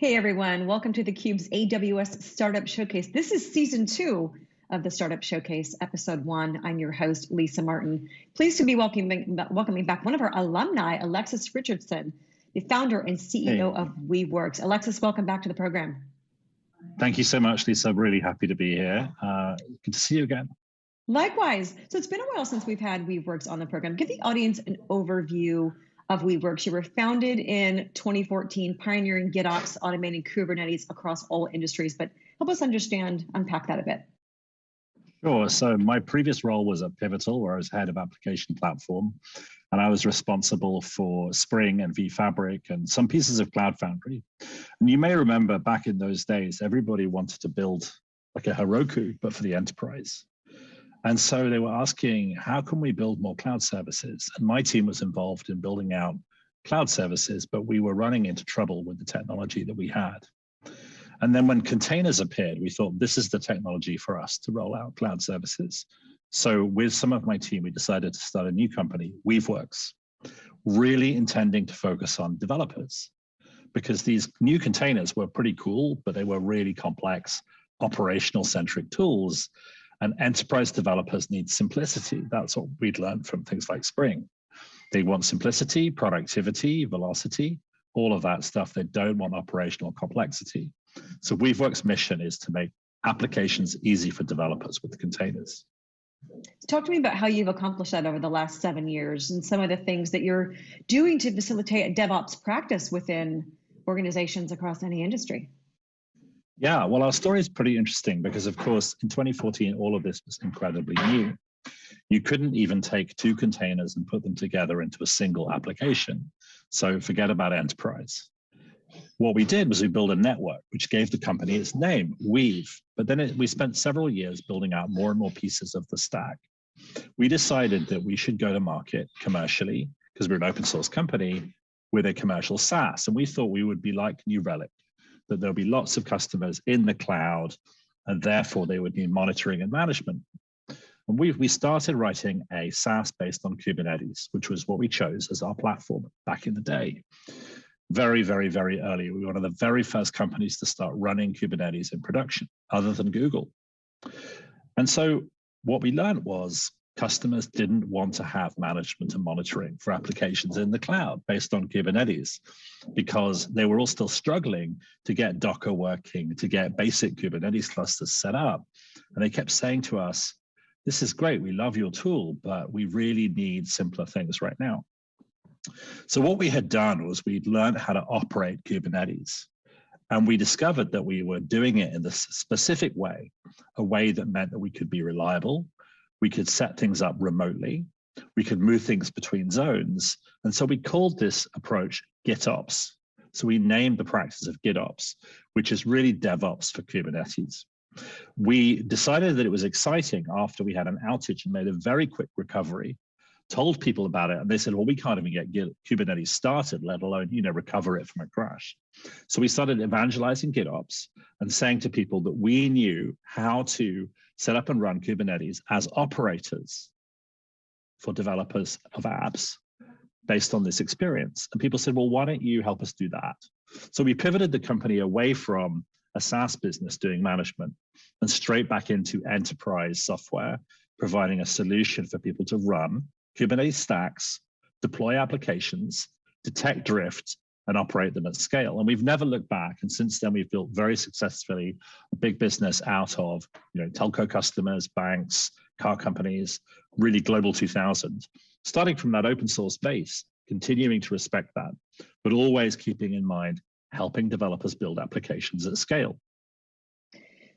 Hey everyone, welcome to theCUBE's AWS Startup Showcase. This is season two of the Startup Showcase, episode one. I'm your host, Lisa Martin. Pleased to be welcoming, welcoming back one of our alumni, Alexis Richardson, the founder and CEO hey. of Weaveworks. Alexis, welcome back to the program. Thank you so much, Lisa. I'm Really happy to be here. Uh, good to see you again. Likewise. So it's been a while since we've had Weaveworks on the program. Give the audience an overview of Weaveworks. You were founded in 2014, pioneering GitOps, automating Kubernetes across all industries. But help us understand, unpack that a bit. Sure. So my previous role was at Pivotal, where I was head of application platform, and I was responsible for Spring and vFabric and some pieces of Cloud Foundry. And you may remember back in those days, everybody wanted to build like a Heroku, but for the enterprise. And so they were asking, how can we build more cloud services? And my team was involved in building out cloud services, but we were running into trouble with the technology that we had. And then when containers appeared, we thought this is the technology for us to roll out cloud services. So with some of my team, we decided to start a new company, Weaveworks, really intending to focus on developers because these new containers were pretty cool, but they were really complex operational centric tools and enterprise developers need simplicity. That's what we'd learned from things like Spring. They want simplicity, productivity, velocity, all of that stuff. They don't want operational complexity. So Weaveworks' mission is to make applications easy for developers with containers. Talk to me about how you've accomplished that over the last seven years and some of the things that you're doing to facilitate a DevOps practice within organizations across any industry. Yeah, well, our story is pretty interesting because, of course, in 2014, all of this was incredibly new. You couldn't even take two containers and put them together into a single application. So forget about enterprise. What we did was we built a network, which gave the company its name, Weave. But then it, we spent several years building out more and more pieces of the stack. We decided that we should go to market commercially, because we're an open source company, with a commercial SaaS. And we thought we would be like New Relic, that there'll be lots of customers in the cloud, and therefore they would need monitoring and management. And we we started writing a SaaS based on Kubernetes, which was what we chose as our platform back in the day. Very, very, very early. We were one of the very first companies to start running Kubernetes in production, other than Google. And so what we learned was customers didn't want to have management and monitoring for applications in the cloud based on Kubernetes because they were all still struggling to get Docker working, to get basic Kubernetes clusters set up. And they kept saying to us, this is great, we love your tool, but we really need simpler things right now. So what we had done was we'd learned how to operate Kubernetes. And we discovered that we were doing it in this specific way, a way that meant that we could be reliable, we could set things up remotely. We could move things between zones. And so we called this approach GitOps. So we named the practice of GitOps, which is really DevOps for Kubernetes. We decided that it was exciting after we had an outage and made a very quick recovery, told people about it, and they said, well, we can't even get Git, Kubernetes started, let alone you know, recover it from a crash. So we started evangelizing GitOps and saying to people that we knew how to set up and run Kubernetes as operators for developers of apps based on this experience. And people said, well, why don't you help us do that? So we pivoted the company away from a SaaS business doing management and straight back into enterprise software, providing a solution for people to run Kubernetes stacks, deploy applications, detect drift, and operate them at scale. And we've never looked back. And since then, we've built very successfully a big business out of you know telco customers, banks, car companies, really global 2000, starting from that open source base, continuing to respect that, but always keeping in mind helping developers build applications at scale.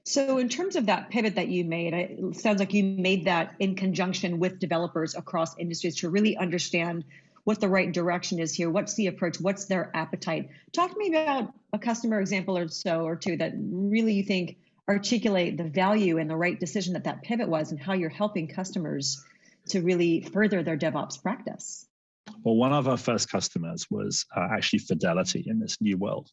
So in terms of that pivot that you made, it sounds like you made that in conjunction with developers across industries to really understand what the right direction is here. What's the approach? What's their appetite? Talk to me about a customer example or so or two that really you think articulate the value and the right decision that that pivot was and how you're helping customers to really further their DevOps practice. Well, one of our first customers was uh, actually Fidelity in this new world.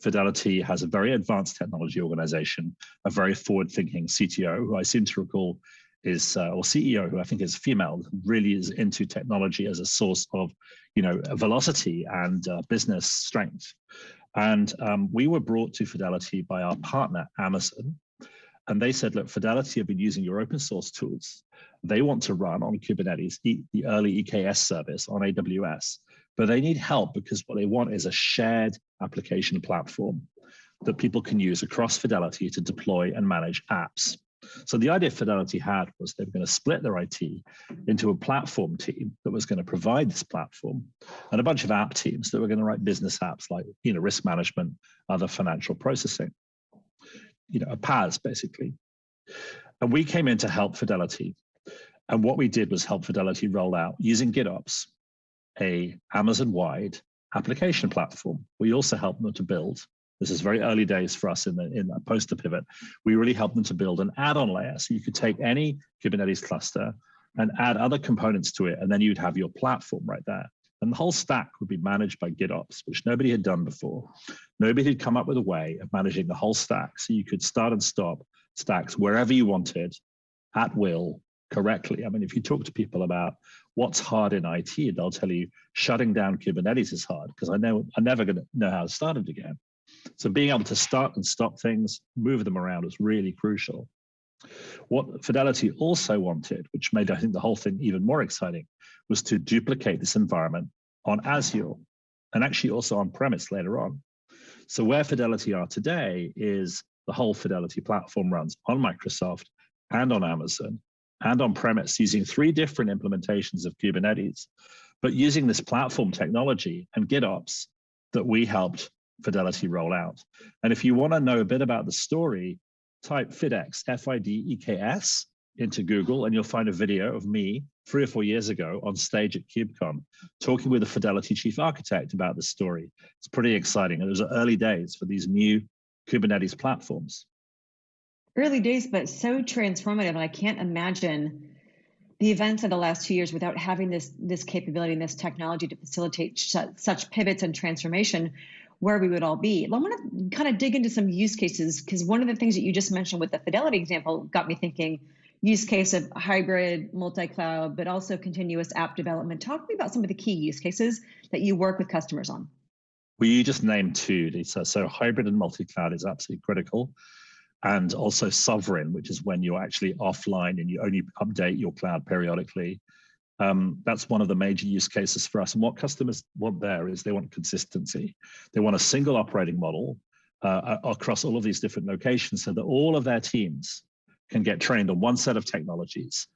Fidelity has a very advanced technology organization, a very forward thinking CTO, who I seem to recall is uh, or CEO who I think is female really is into technology as a source of you know velocity and uh, business strength And um, we were brought to Fidelity by our partner, Amazon. And they said, look, Fidelity have been using your open source tools. They want to run on Kubernetes, the early EKS service on AWS, but they need help because what they want is a shared application platform that people can use across Fidelity to deploy and manage apps. So the idea Fidelity had was they were going to split their IT into a platform team that was going to provide this platform and a bunch of app teams that were going to write business apps like you know risk management, other financial processing, you know, a PaaS basically. And we came in to help Fidelity. And what we did was help Fidelity roll out using GitOps, a Amazon-wide application platform. We also helped them to build this is very early days for us in the in that poster pivot. We really help them to build an add-on layer. So you could take any Kubernetes cluster and add other components to it, and then you'd have your platform right there. And the whole stack would be managed by GitOps, which nobody had done before. Nobody had come up with a way of managing the whole stack. So you could start and stop stacks wherever you wanted at will correctly. I mean, if you talk to people about what's hard in IT, they'll tell you shutting down Kubernetes is hard because I know I'm never going to know how to start it again. So being able to start and stop things, move them around is really crucial. What Fidelity also wanted, which made I think the whole thing even more exciting, was to duplicate this environment on Azure and actually also on premise later on. So where Fidelity are today is the whole Fidelity platform runs on Microsoft and on Amazon and on premise using three different implementations of Kubernetes, but using this platform technology and GitOps that we helped Fidelity rollout. And if you want to know a bit about the story, type FidEKS, F-I-D-E-K-S, into Google and you'll find a video of me three or four years ago on stage at KubeCon, talking with the Fidelity chief architect about the story. It's pretty exciting. And it was early days for these new Kubernetes platforms. Early days, but so transformative. And I can't imagine the events of the last two years without having this, this capability and this technology to facilitate such pivots and transformation where we would all be. I want to kind of dig into some use cases because one of the things that you just mentioned with the Fidelity example got me thinking use case of hybrid, multi-cloud, but also continuous app development. Talk to me about some of the key use cases that you work with customers on. Well, you just named two, Lisa. So hybrid and multi-cloud is absolutely critical. And also sovereign, which is when you're actually offline and you only update your cloud periodically. Um, that's one of the major use cases for us. And what customers want there is they want consistency. They want a single operating model uh, across all of these different locations so that all of their teams can get trained on one set of technologies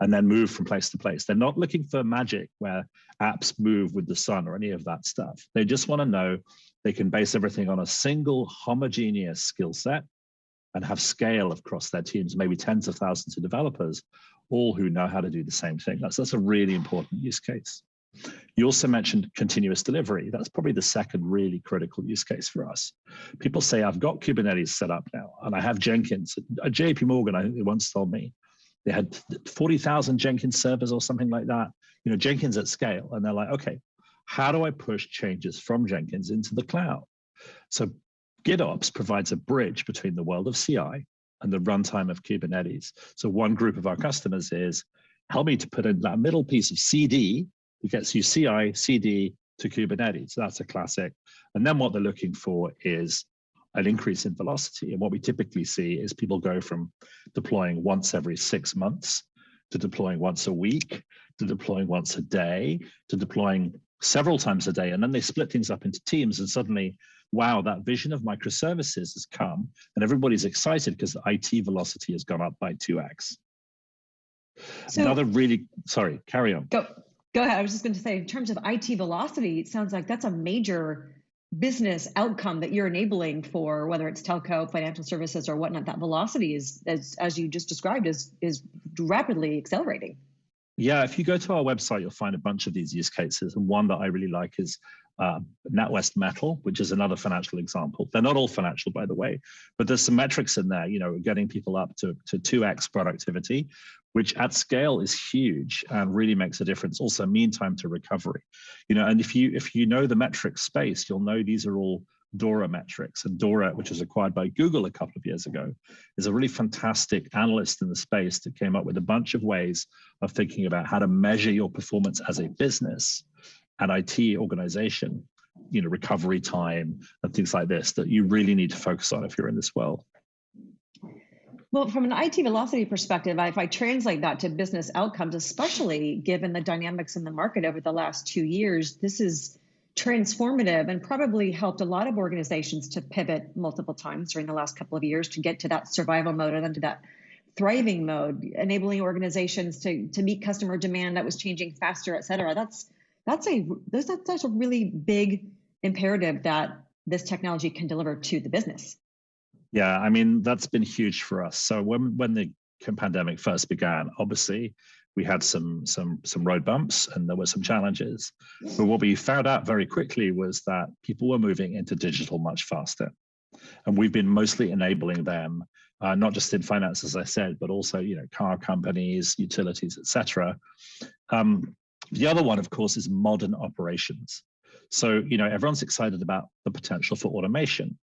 and then move from place to place. They're not looking for magic where apps move with the sun or any of that stuff. They just want to know they can base everything on a single homogeneous skill set and have scale across their teams, maybe tens of thousands of developers, all who know how to do the same thing. That's, that's a really important use case. You also mentioned continuous delivery. That's probably the second really critical use case for us. People say, I've got Kubernetes set up now, and I have Jenkins. Uh, at JP Morgan, I think they once told me they had 40,000 Jenkins servers or something like that, you know, Jenkins at scale. And they're like, okay, how do I push changes from Jenkins into the cloud? So GitOps provides a bridge between the world of CI and the runtime of Kubernetes. So one group of our customers is, help me to put in that middle piece of CD that gets you CI, CD to Kubernetes. That's a classic. And then what they're looking for is an increase in velocity. And what we typically see is people go from deploying once every six months to deploying once a week, to deploying once a day, to deploying several times a day. And then they split things up into teams and suddenly wow, that vision of microservices has come and everybody's excited because the IT velocity has gone up by 2x. So, Another really, sorry, carry on. Go, go ahead. I was just going to say, in terms of IT velocity, it sounds like that's a major business outcome that you're enabling for whether it's telco, financial services, or whatnot. That velocity is, as, as you just described, is, is rapidly accelerating. Yeah, if you go to our website, you'll find a bunch of these use cases. And one that I really like is uh, NatWest Mettle, which is another financial example. They're not all financial, by the way, but there's some metrics in there, you know, getting people up to, to 2x productivity, which at scale is huge and really makes a difference. Also mean time to recovery, you know, and if you if you know the metric space, you'll know these are all Dora metrics. And Dora, which was acquired by Google a couple of years ago, is a really fantastic analyst in the space that came up with a bunch of ways of thinking about how to measure your performance as a business and IT organization you know, recovery time and things like this that you really need to focus on if you're in this world. Well, from an IT velocity perspective, if I translate that to business outcomes, especially given the dynamics in the market over the last two years, this is transformative and probably helped a lot of organizations to pivot multiple times during the last couple of years to get to that survival mode and then to that thriving mode, enabling organizations to, to meet customer demand that was changing faster, et cetera. That's that's a that's, that's a really big imperative that this technology can deliver to the business. Yeah, I mean, that's been huge for us. So when, when the pandemic first began, obviously we had some, some, some road bumps and there were some challenges. But what we found out very quickly was that people were moving into digital much faster. And we've been mostly enabling them, uh, not just in finance, as I said, but also, you know, car companies, utilities, etc. Um, the other one, of course, is modern operations. So, you know, everyone's excited about the potential for automation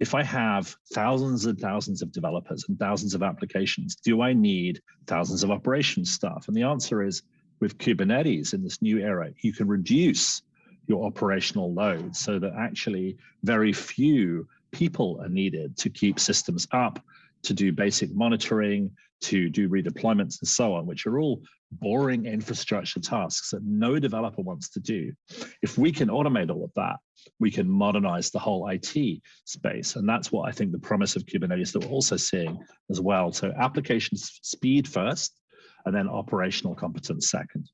if I have thousands and thousands of developers and thousands of applications, do I need thousands of operations staff? And the answer is with Kubernetes in this new era, you can reduce your operational load so that actually very few people are needed to keep systems up, to do basic monitoring, to do redeployments and so on, which are all boring infrastructure tasks that no developer wants to do. If we can automate all of that, we can modernize the whole IT space. And that's what I think the promise of Kubernetes that we're also seeing as well. So application speed first, and then operational competence second.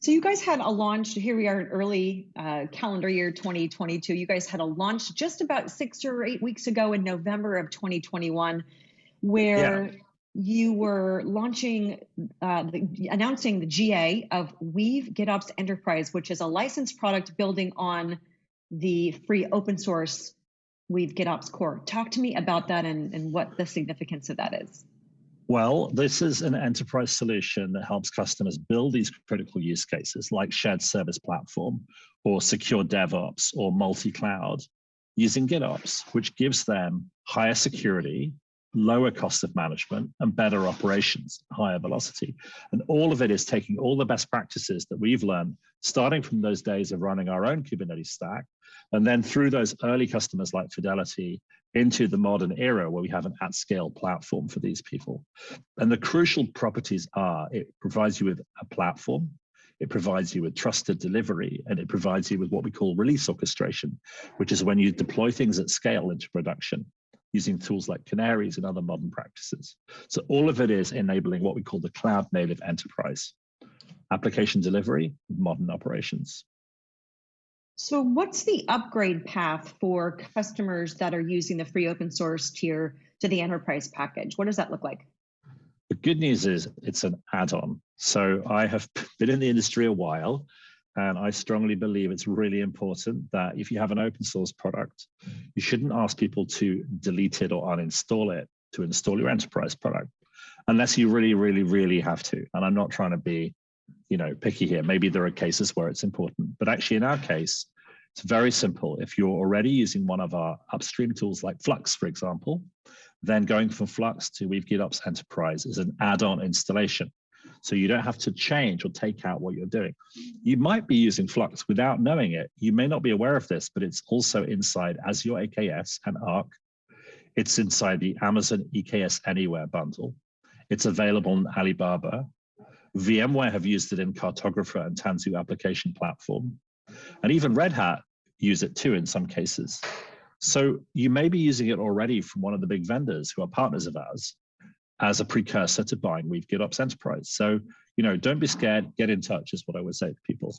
So you guys had a launch, here we are in early uh, calendar year 2022. You guys had a launch just about six or eight weeks ago in November of 2021, where yeah you were launching, uh, the, announcing the GA of Weave GitOps Enterprise, which is a licensed product building on the free open source Weave GitOps core. Talk to me about that and, and what the significance of that is. Well, this is an enterprise solution that helps customers build these critical use cases like shared service platform or secure DevOps or multi-cloud using GitOps, which gives them higher security lower cost of management and better operations, higher velocity. And all of it is taking all the best practices that we've learned, starting from those days of running our own Kubernetes stack, and then through those early customers like Fidelity into the modern era where we have an at-scale platform for these people. And the crucial properties are it provides you with a platform, it provides you with trusted delivery, and it provides you with what we call release orchestration, which is when you deploy things at scale into production using tools like canaries and other modern practices. So all of it is enabling what we call the cloud native enterprise, application delivery, modern operations. So what's the upgrade path for customers that are using the free open source tier to the enterprise package? What does that look like? The good news is it's an add-on. So I have been in the industry a while and I strongly believe it's really important that if you have an open source product, you shouldn't ask people to delete it or uninstall it to install your enterprise product, unless you really, really, really have to. And I'm not trying to be, you know, picky here. Maybe there are cases where it's important, but actually in our case, it's very simple. If you're already using one of our upstream tools like Flux, for example, then going from Flux to Weave GitOps Enterprise is an add-on installation. So you don't have to change or take out what you're doing. You might be using Flux without knowing it. You may not be aware of this, but it's also inside Azure AKS and Arc. It's inside the Amazon EKS Anywhere bundle. It's available on Alibaba. VMware have used it in Cartographer and Tanzu application platform. And even Red Hat use it too in some cases. So you may be using it already from one of the big vendors who are partners of ours as a precursor to buying Weave GitOps Enterprise. So, you know, don't be scared, get in touch is what I would say to people.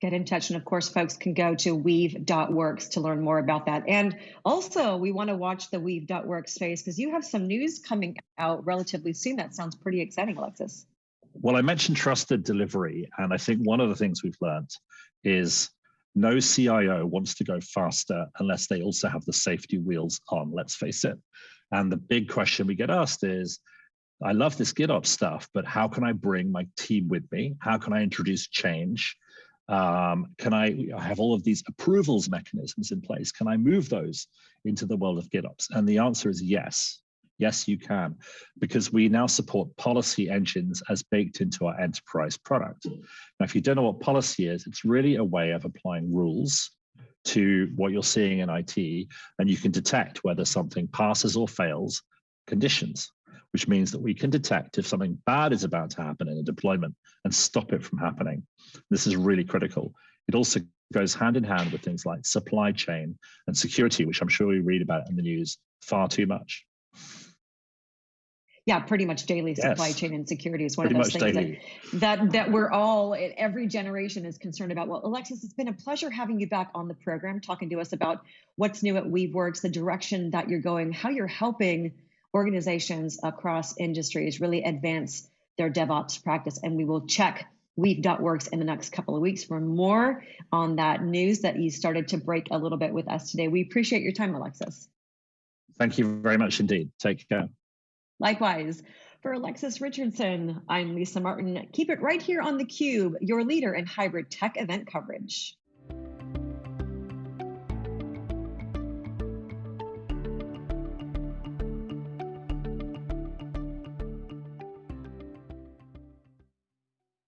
Get in touch. And of course, folks can go to weave.works to learn more about that. And also, we want to watch the weave.works space because you have some news coming out relatively soon. That sounds pretty exciting, Alexis. Well, I mentioned trusted delivery. And I think one of the things we've learned is no CIO wants to go faster unless they also have the safety wheels on, let's face it. And the big question we get asked is, I love this GitOps stuff, but how can I bring my team with me? How can I introduce change? Um, can I, I have all of these approvals mechanisms in place? Can I move those into the world of GitOps? And the answer is yes. Yes, you can, because we now support policy engines as baked into our enterprise product. Now, if you don't know what policy is, it's really a way of applying rules to what you're seeing in IT, and you can detect whether something passes or fails conditions, which means that we can detect if something bad is about to happen in a deployment and stop it from happening. This is really critical. It also goes hand in hand with things like supply chain and security, which I'm sure we read about in the news far too much. Yeah, pretty much daily supply yes. chain insecurity is one pretty of those things that, that, that we're all eh, every generation is concerned about. Well, Alexis, it's been a pleasure having you back on the program, talking to us about what's new at Weaveworks, the direction that you're going, how you're helping organizations across industries really advance their DevOps practice. And we will check Weave.works in the next couple of weeks for more on that news that you started to break a little bit with us today. We appreciate your time, Alexis. Thank you very much indeed. Take care. Likewise, for Alexis Richardson, I'm Lisa Martin. Keep it right here on theCUBE, your leader in hybrid tech event coverage.